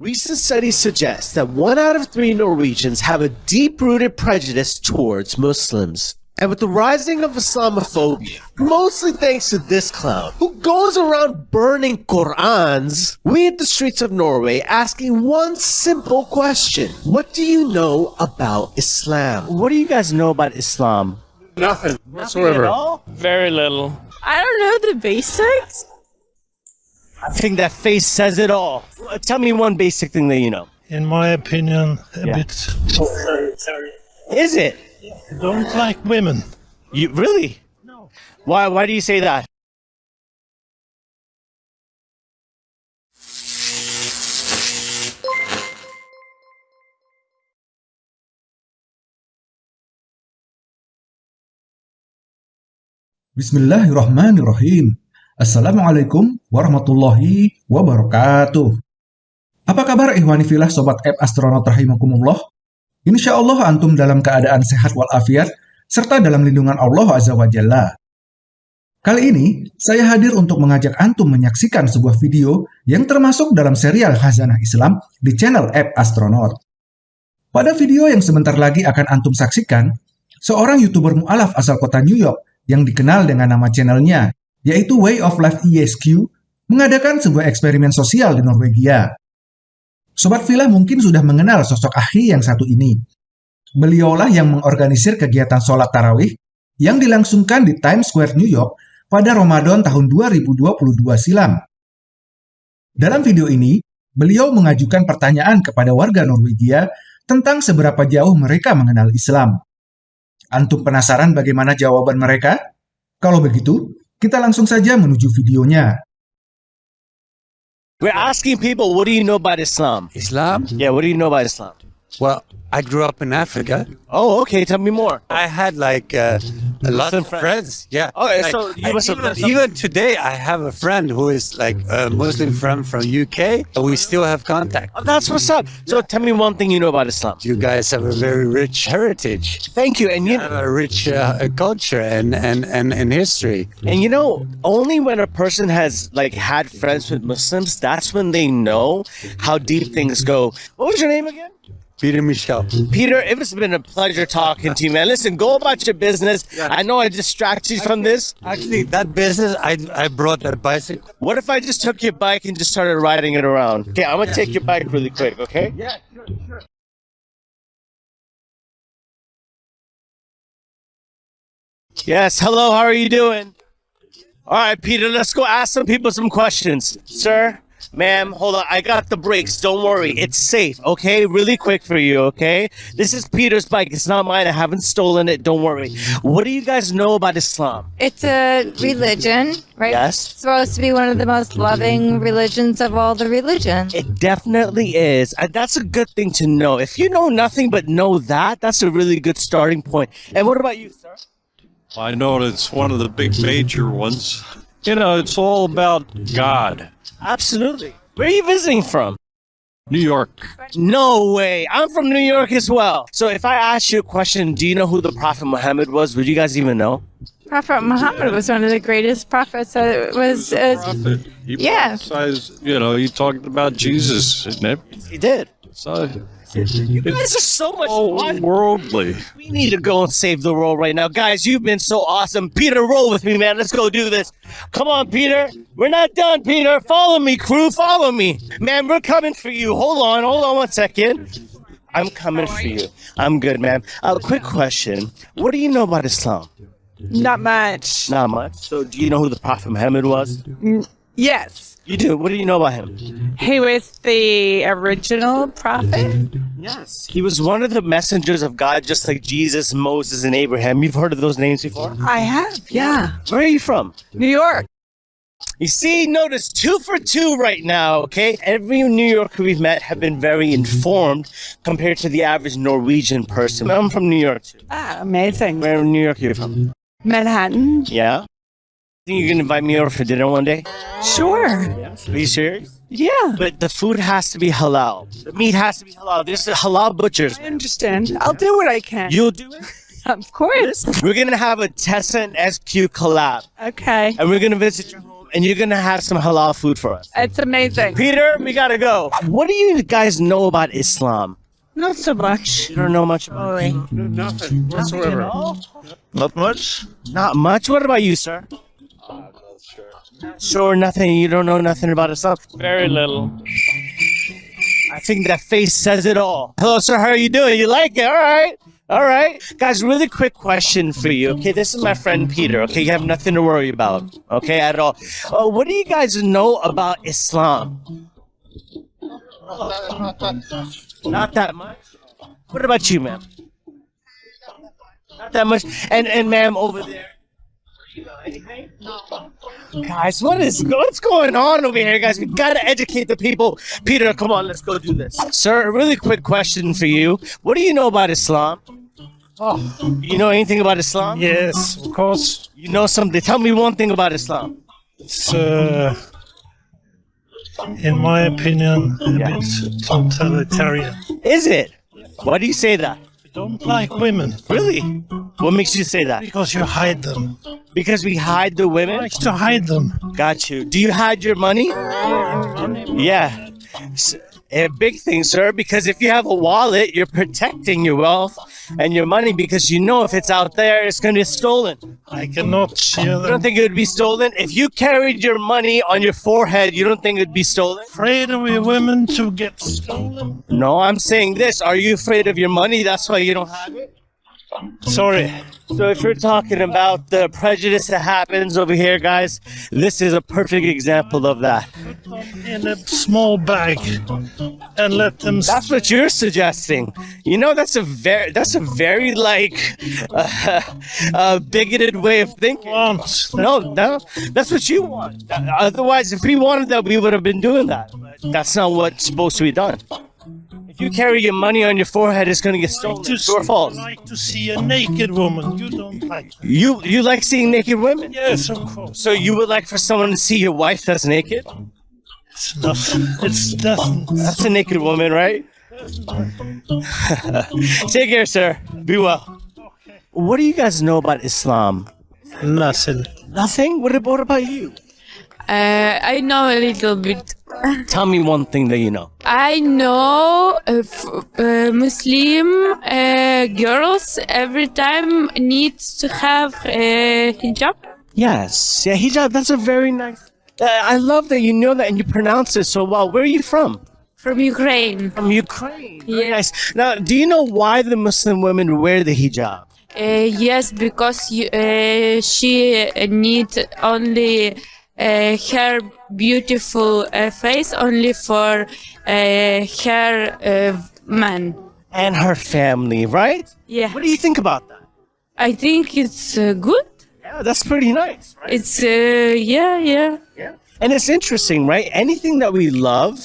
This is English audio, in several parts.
Recent studies suggest that one out of three Norwegians have a deep-rooted prejudice towards Muslims. And with the rising of Islamophobia, mostly thanks to this clown, who goes around burning Qur'ans, we hit the streets of Norway asking one simple question. What do you know about Islam? What do you guys know about Islam? Nothing Nothing at whatsoever. all? Very little. I don't know the basics. I think that face says it all. Tell me one basic thing that you know. in my opinion, a Yeah. bit. Sorry, sorry. Is it? Don't like women. You really? No. Why? Why do you say that? Bismillahirrahmanirrahim. Assalamualaikum warahmatullahi wabarakatuh. Apa kabar ihwani filah sobat app astronaut rahimakumullah? Insya Allah antum dalam keadaan sehat walafiat serta dalam lindungan Allah Azza wa Jalla. Kali ini, saya hadir untuk mengajak antum menyaksikan sebuah video yang termasuk dalam serial Khazanah Islam di channel app astronaut. Pada video yang sebentar lagi akan antum saksikan, seorang YouTuber mu'alaf asal kota New York yang dikenal dengan nama channelnya, yaitu Way of Life ESQ, mengadakan sebuah eksperimen sosial di Norwegia. Sobat Villa mungkin sudah mengenal sosok ahli yang satu ini. Beliaulah yang mengorganisir kegiatan sholat tarawih yang dilangsungkan di Times Square, New York pada Ramadan tahun 2022 silam. Dalam video ini, beliau mengajukan pertanyaan kepada warga Norwegia tentang seberapa jauh mereka mengenal Islam. Antum penasaran bagaimana jawaban mereka? Kalau begitu, kita langsung saja menuju videonya. We're asking people, what do you know about Islam? Islam? Yeah, what do you know about Islam? Well, I grew up in Africa. Oh, okay. Tell me more. I had like uh, a lot of friends. friends. Yeah. Okay, Like, so you must even, even today, I have a friend who is like a Muslim friend from UK. and We still have contact. Oh, that's what's up. So tell me one thing you know about Islam. You guys have a very rich heritage. Thank you. And you You have a rich uh, culture and, and, and, and history. and you know, only when a person has like had friends with Muslims, that's when they know how deep things go. What was your name again? Peter Michel. Peter, it has been a pleasure talking to you, man. Listen, go about your business. I know I distracted you from this. Actually, that business, I, I brought that bicycle. What if I just took your bike and just started riding it around? Okay, I'm gonna take your bike really quick, okay? Yeah, sure, sure. Yes, hello, how are you doing? All right, Peter, let's go ask some people some questions. Sir, ma'am, hold on. I got the brakes. Don't worry. It's safe, okay? Really quick for you, okay? This is Peter's bike. It's not mine. I haven't stolen it. Don't worry. What do you guys know about Islam? It's a religion, right? Yes. It's supposed to be one of the most loving religions of all the religions. It definitely is. That's a good thing to know. If you know nothing but know that, that's a really good starting point. And what about you, sir? I know it's one of the big major ones. You know, it's all about God. Absolutely. Where are you visiting from? New York. No way. I'm from New York as well. So if I ask you a question, do you know who the Prophet Muhammad was? Would you guys even know? Prophet Muhammad was one of the greatest prophets. That was uh, Prophet. He Yeah. prophesied, you know, he talked about Jesus and everything. He did. So, You guys are so much all fun. worldly. We need to go and save the world right now. Guys, you've been so awesome. Peter, roll with me, man. Let's go do this. Come on, Peter. We're not done, Peter. Follow me, crew. Follow me. Man, we're coming for you. Hold on. Hold on one second. I'm coming for you. I'm good, man. A quick question. What do you know about Islam? Not much. Not much. So, do you know who the Prophet Muhammad was? Yes. You do. What do you know about him? He was the original prophet. Yes. He was one of the messengers of God, just like Jesus, Moses, and Abraham. You've heard of those names before? I have, yeah. Where are you from? New York. You see, notice two for two right now, okay? Every New Yorker we've met have been very informed compared to the average Norwegian person. I'm from New York too. Ah, amazing. Where in New York are you from? Manhattan. Yeah? Think you can invite me over for dinner one day? Sure. Are you serious? Yeah. But the food has to be halal. The meat has to be halal. There's the halal butchers. I understand. I'll do what I can. You'll do it? of course. We're gonna have a Tessa and SQ collab. Okay. And we're gonna visit your home and you're gonna have some halal food for us. It's amazing. Peter, we gotta go. What do you guys know about Islam? Not so much. You don't know much about it. Nothing whatsoever. Not much. Not much. What about you, sir? Sure, nothing. You don't know nothing about Islam. Very little. I think that face says it all. Hello, sir. How are you doing? You like it? All right. All right. Guys, really quick question for you. Okay, this is my friend Peter. Okay, you have nothing to worry about. Okay, at all. Uh, what do you guys know about Islam? Not that much. What about you, ma'am? Not that much. And and ma'am over there. You know anything? Guys, what is what's going on over here, guys? We gotta educate the people. Peter, come on, let's go do this. Sir, a really quick question for you. What do you know about Islam? Oh, You know anything about Islam? yes, of course. You know something. Tell me one thing about Islam. It's, uh, in my opinion, a bit totalitarian. Is it? Why do you say that? We don't like women Really? What makes you say that? because you hide them. Because we hide the women? I Like to hide them. Got you. Do you hide your money? Yeah. A big thing, sir, because if you have a wallet, you're protecting your wealth and your money because you know if it's out there, it's going to be stolen. I cannot share You don't think it would be stolen? If you carried your money on your forehead, you don't think it would be stolen? Afraid of the women to get stolen. No, I'm saying this. Are you afraid of your money? That's why you don't have it? Sorry. So if you're talking about the prejudice that happens over here, guys, this is a perfect example of that. In a small bag and let them. That's what you're suggesting. You know, that's a very that's a very like uh, uh, bigoted way of thinking. No, no, that's what you want. Otherwise, if we wanted that, we would have been doing that. That's not what's supposed to be done. If you carry your money on your forehead, it's going to get stolen. To True or false? like to see a naked woman. You don't like. That. You you like seeing naked women? Yes, of course. So you would like for someone to see your wife that's naked? It's not. It's doesn't. That's a naked woman, right? Take care, sir. Be well. What do you guys know about Islam? Nothing. Nothing. What about, what about you? Uh, I know a little bit. Tell me one thing that you know. I know uh, f- uh, Muslim uh, girls every time needs to have a hijab. Yes. Yeah, hijab. That's a very nice. Uh, I love that you know that and you pronounce it so well. Where are you from? From Ukraine. From Ukraine. Very Yeah. nice. Now, do you know why the Muslim women wear the hijab? Uh, yes, because you, uh, she uh, need only uh, her beautiful uh, face only for uh, her uh, man. And her family, right? Yeah, What do you think about that? I think it's uh, good. Yeah, that's pretty nice, right? It's uh, yeah, yeah. Yeah. And it's interesting, right? Anything that we love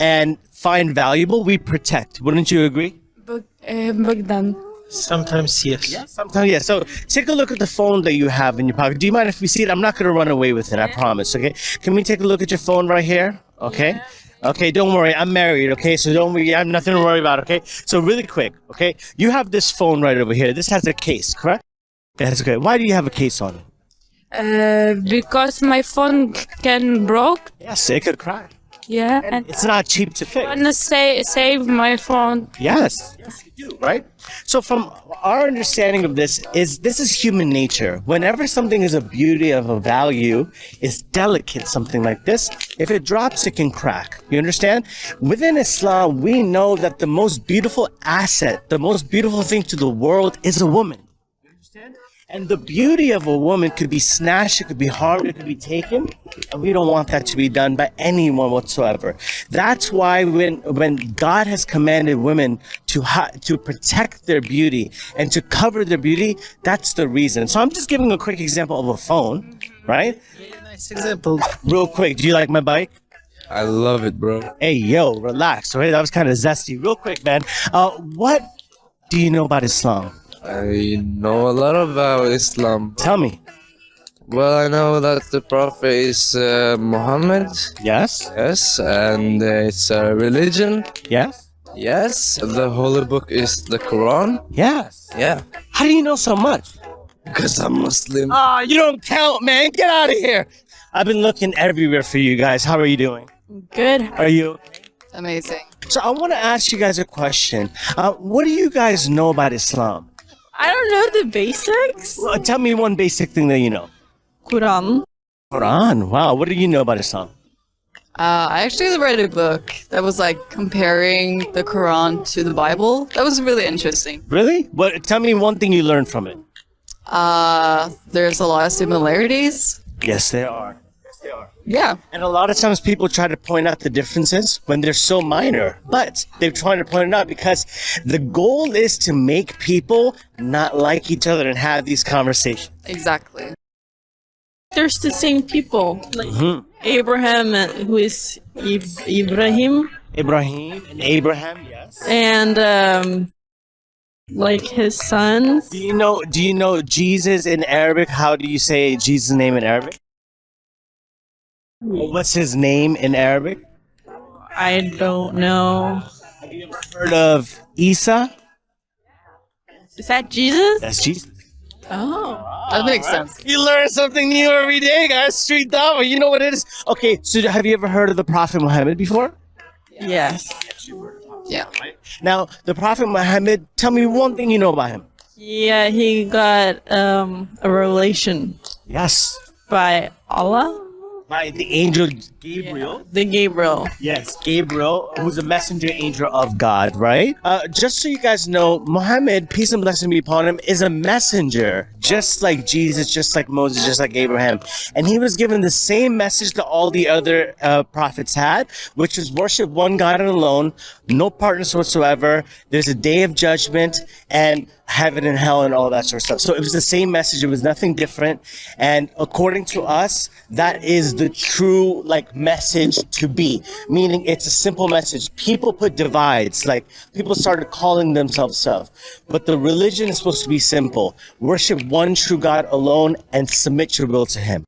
and find valuable, we protect. Wouldn't you agree? Bog- uh, Bogdan. Sometimes yes. Yeah, Sometimes, yeah. So take a look at the phone that you have in your pocket. Do you mind if we see it? I'm not going to run away with it, I promise, okay? Can we take a look at your phone right here? Okay? Okay, don't worry. I'm married, okay? So don't worry. I have nothing to worry about, okay? So really quick, okay? You have this phone right over here. This has a case, correct? That's okay. Why do you have a case on it? Uh, because my phone can broke. Yes, it could crack. Yeah, and It's not cheap to fix. I wanna say save my phone. Yes, yes, you do, right? So, from our understanding of this, is this is human nature. Whenever something is a beauty of a value, is delicate, something like this. If it drops, it can crack. You understand? Within Islam, we know that the most beautiful asset, the most beautiful thing to the world, is a woman. You understand? And the beauty of a woman could be snatched, it could be harmed, it could be taken, and we don't want that to be done by anyone whatsoever. That's why when when God has commanded women to hi- to protect their beauty and to cover their beauty, that's the reason. So I'm just giving a quick example of a phone, right? Nice example. Real quick, do you like my bike? I love it, bro. Hey, yo, relax. All right, that was kind of zesty. Real quick, man. Uh, what do you know about Islam? I know a lot about Islam. Tell me. Well, I know that the Prophet is uh, Muhammad. Yes. Yes, and uh, it's a religion. Yes. Yes, the holy book is the Quran. Yes. Yeah, How do you know so much? because I'm Muslim. Ah, you don't count, man. Get out of here. I've been looking everywhere for you guys. How are you doing? Good. Are you? Amazing. So I want to ask you guys a question. Uh, what do you guys know about Islam? I don't know the basics. Well, tell me one basic thing that you know. Quran. Quran. Wow. What do you know about Islam? Uh, I actually read a book that was like comparing the Quran to the Bible. That was really interesting. Really? What? Tell me one thing you learned from it. Uh, there's a lot of similarities. Yes, there are. Yes, there are. Yeah. And a lot of times people try to point out the differences when they're so minor, but they're trying to point it out because the goal is to make people not like each other and have these conversations. Exactly. There's the same people, like Abraham, uh, who is Ib- Ibrahim, Ibrahim and Abraham, yes. and um, like his sons. Do you know? Do you know Jesus in Arabic? How do you say Jesus' name in Arabic? What's his name in Arabic? I don't know. Have you ever heard of Isa? Is that Jesus? That's Jesus. Oh, That makes sense. You learn something new every day, guys. Street Dawah, you know what it is. Okay, so have you ever heard of the Prophet Muhammad before? yes. Yeah. Now, the Prophet Muhammad, tell me one thing you know about him. Yeah, he got um, a revelation Yes. by Allah, By the angel Gabriel. the Gabriel. Yes, Gabriel, who's a messenger angel of God, right? Uh, just so you guys know, Muhammad, peace and blessing be upon him, is a messenger, just like Jesus, just like Moses, just like Abraham. And he was given the same message that all the other uh, prophets had, which is worship one God alone, no partners whatsoever. There's a day of judgment and heaven and hell and all that sort of stuff. So it was the same message. It was nothing different. And according to us, that is the true like message to be. Meaning it's a simple message. People put divides, like people started calling themselves stuff. But the religion is supposed to be simple. Worship one true God alone and submit your will to him.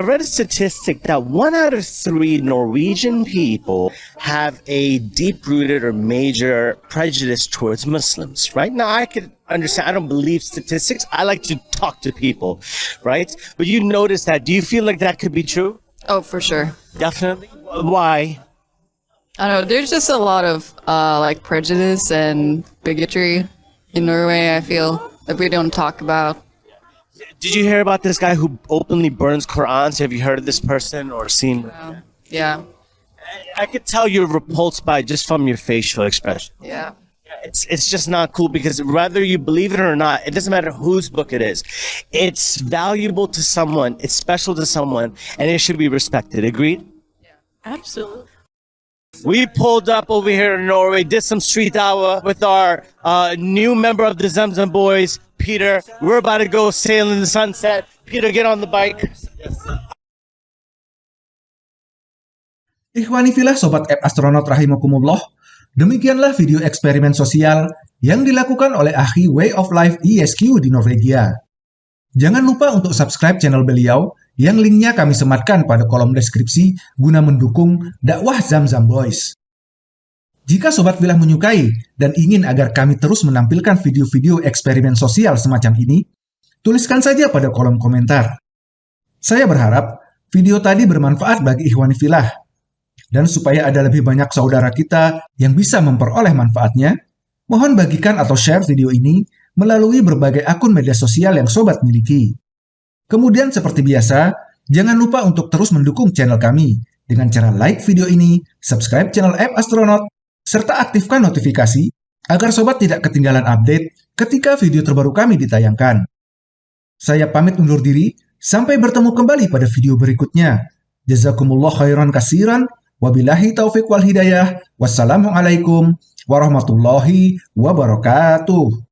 I read a statistic that one out of three Norwegian people have a deep rooted or major prejudice towards Muslims, right? Now, I could understand, I don't believe statistics. I like to talk to people, right? But you notice that. Do you feel like that could be true? Oh, for sure. Definitely. Why? I don't know. There's just a lot of uh, like prejudice and bigotry in Norway. I feel that we don't talk about. Did you hear about this guy who openly burns Qurans? Have you heard of this person or seen? Yeah. I could tell you're repulsed by just from your facial expression. Yeah. It's it's just not cool because whether you believe it or not, it doesn't matter whose book it is. It's valuable to someone, it's special to someone, and it should be respected. Agreed? Yeah, absolutely. We pulled up over here in Norway, did some street hour with our uh, new member of the Zamzam Boys, Peter. We're about to go sail in the sunset. Peter, get on the bike. Ikhwani filah Sobat App Astronaut Rahimakumullah, demikianlah video eksperimen sosial yang dilakukan oleh ahli Way of Life ISQ di Norwegia. Jangan lupa untuk subscribe channel beliau yang linknya kami sematkan pada kolom deskripsi guna mendukung dakwah Zamzam Boys. Jika Sobat Filah menyukai dan ingin agar kami terus menampilkan video-video eksperimen sosial semacam ini, tuliskan saja pada kolom komentar. Saya berharap video tadi bermanfaat bagi Ikhwani Filah dan supaya ada lebih banyak saudara kita yang bisa memperoleh manfaatnya, mohon bagikan atau share video ini melalui berbagai akun media sosial yang sobat miliki. Kemudian seperti biasa, jangan lupa untuk terus mendukung channel kami dengan cara like video ini, subscribe channel App Astronaut, serta aktifkan notifikasi agar sobat tidak ketinggalan update ketika video terbaru kami ditayangkan. Saya pamit undur diri, sampai bertemu kembali pada video berikutnya. Jazakumullah khairan kasiran, Wabillahi taufiq wal hidayah. Wassalamualaikum warahmatullahi wabarakatuh.